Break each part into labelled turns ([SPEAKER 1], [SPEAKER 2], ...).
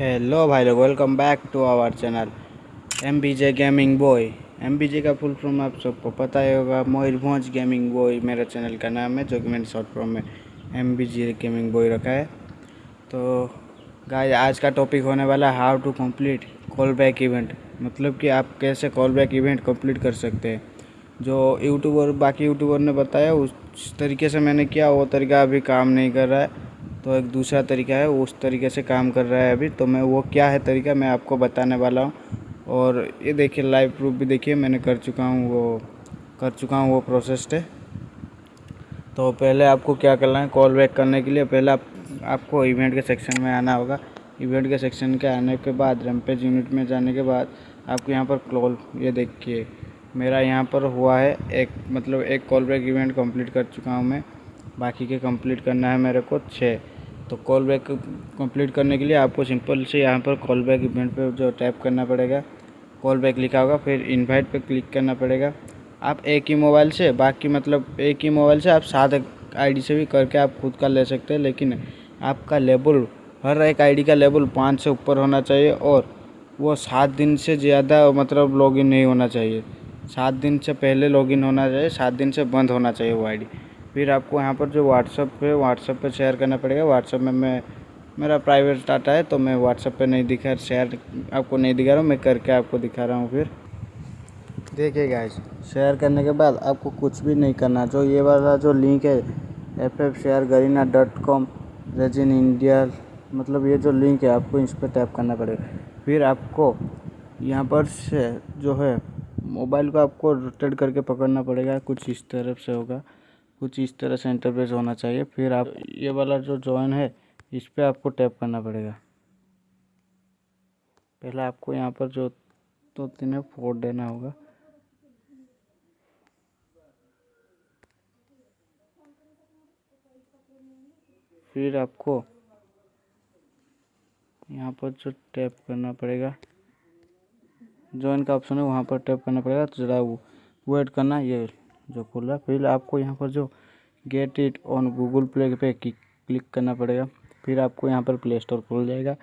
[SPEAKER 1] Hello भाई लोग welcome back to our channel M B J gaming boy M B J का full form आप सबको पता ही होगा मयूरभंज गेमिंग बॉय मेरा चैनल का नाम है, जो कि मैंने शॉर्ट फॉर्म में M B J gaming boy रखा है। तो गाय आज का टॉपिक होने वाला है how to complete call back event मतलब कि आप कैसे कॉल बैक इवेंट कंप्लीट कर सकते हैं। जो यूट्यूबर बाकी यूट्यूबर ने बताया, उस तरीके से मैंने किया, वो तरीका अभी काम नहीं कर रहा है। तो एक दूसरा तरीका है, उस तरीके से काम कर रहा है अभी। तो मैं, वो क्या है तरीका, मैं आपको बताने वाला हूँ। और ये देखिए लाइव प्रूफ भी देखिए, मैंने कर चुका हूँ वो, कर चुका हूँ वो प्रोसेस है तो पहले आपको क्या करना है कॉल बैक करने के लिए पहले आप, आपको इवेंट के सेक्शन में आना होगा। इवेंट के सेक्शन के आने के बाद रैमपेज यूनिट में जाने के बाद, आपको यहाँ पर कॉल ये देखिए, मेरा यहाँ पर हुआ है, एक मतलब एक कॉल बैक इवेंट कंप्लीट कर चुका हूँ मैं। बाकी के कंप्लीट करना है मेरे को छः। तो कॉल बैक कंप्लीट करने के लिए आपको सिंपल से यहाँ पर कॉल बैक इवेंट पर जो टैप करना पड़ेगा कॉल बैक लिखा होगा, फिर इनवाइट पे क्लिक करना पड़ेगा। आप एक ही मोबाइल से, बाकी मतलब एक ही मोबाइल से आप सात आईडी से भी करके आप खुद का ले सकते हैं, लेकिन आपका लेबल हर एक आईडी का लेबल पाँच से ऊपर होना चाहिए और वो सात दिन से ज़्यादा मतलब लॉगिन नहीं होना चाहिए। सात दिन से पहले लॉगिन होना चाहिए, सात दिन से बंद होना चाहिए वो आईडी फिर आपको यहाँ पर जो व्हाट्सअप पे व्हाट्सअप पे शेयर करना पड़ेगा। व्हाट्सअप में मैं, मेरा प्राइवेट डाटा है तो मैं व्हाट्सअप पे नहीं दिखा शेयर आपको नहीं दिखा रहा हूँ, मैं करके आपको दिखा रहा हूँ फिर। देखिए गाइस शेयर करने के बाद आपको कुछ भी नहीं करना। जो ये वाला जो लिंक है F F share Garena dot com region India मतलब ये जो लिंक है, आपको इस पर टैप करना पड़ेगा। फिर आपको यहाँ पर से जो है मोबाइल को आपको रोटेट करके पकड़ना पड़ेगा, कुछ इस तरफ़ से होगा। कुछ इस तरह से इंटरफेस होना चाहिए। फिर आप ये वाला जो जॉइन है, इस पर आपको टैप करना पड़ेगा। पहले आपको यहाँ पर जो दो तीन फोर देना होगा। फिर आपको यहाँ पर जो टैप करना पड़ेगा जॉइन का ऑप्शन है, वहाँ पर टैप करना पड़ेगा। तो ज़रा वो वेट करना, ये जो खुल रहा फिर आपको यहाँ पर जो get it on Google Play पे क्लिक करना पड़ेगा। फिर आपको यहाँ पर प्ले स्टोर खुल जाएगा।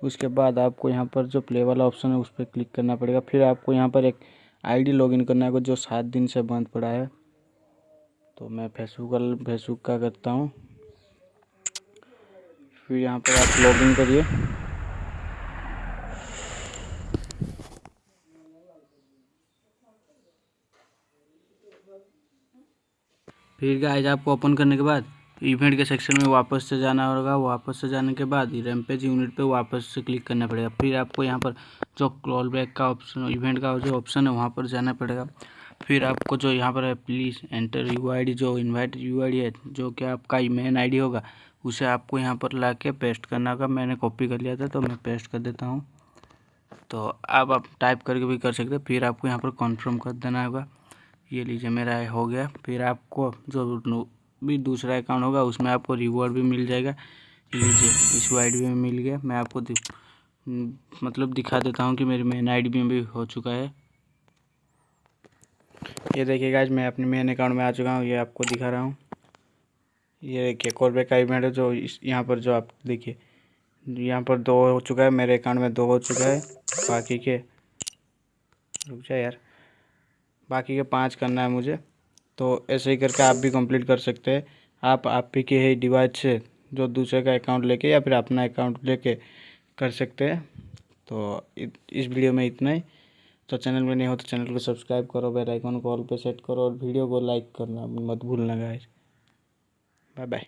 [SPEAKER 1] उसके बाद आपको यहाँ पर जो प्ले वाला ऑप्शन है, उस पर क्लिक करना पड़ेगा। फिर आपको यहाँ पर एक आईडी लॉगिन करना है जो सात दिन से बंद पड़ा है। तो मैं फेसबुक फेसबुक का करता हूँ। फिर यहाँ पर आप लॉगिन करिए। फिर गाइज़ आपको ओपन करने के बाद इवेंट के सेक्शन में वापस से जाना होगा। वापस से जाने के बाद रैमपेज यूनिट पे वापस से क्लिक करना पड़ेगा। फिर आपको यहाँ पर जो कॉल बैक का ऑप्शन इवेंट का जो ऑप्शन है, वहाँ पर जाना पड़ेगा। फिर आपको जो यहाँ पर है प्लीज़ एंटर यू आई जो इन्वाइट यू आई है, जो कि आपका मेन आई होगा, उसे आपको यहाँ पर ला के पेस्ट करना होगा। मैंने कॉपी कर लिया था तो मैं पेस्ट कर देता हूँ। तो अब आप टाइप करके भी कर सकते फिर आपको यहाँ पर कन्फर्म कर देना होगा। ये लीजिए मेरा हो गया। फिर आपको जो भी दूसरा अकाउंट होगा, उसमें आपको रिवॉर्ड भी मिल जाएगा। लीजिए, इस आई में मिल गया। मैं आपको मतलब दिखा देता हूँ कि मेरी मेन आईडी में भी हो चुका है। ये देखिएगा आज मैं अपने मेन अकाउंट में आ चुका हूँ। ये आपको दिखा रहा हूँ। ये देखिए कॉल बैक का इवेंट है जो इस, यहाँ पर जो आप देखिए, यहाँ पर दो हो चुका है। मेरे अकाउंट में दो हो चुका है। बाकी के, रुक जाए यार। बाकी के पाँच करना है मुझे। तो ऐसे ही करके आप भी कंप्लीट कर सकते हैं। आप आप ही के ही डिवाइस से जो दूसरे का अकाउंट लेके या फिर अपना अकाउंट लेके कर सकते हैं। तो इस वीडियो में इतना ही। तो चैनल में नहीं हो तो चैनल को सब्सक्राइब करो बेल आइकन को ऑल पे सेट करो और वीडियो को लाइक करना मत भूलना गाइस बाय बाय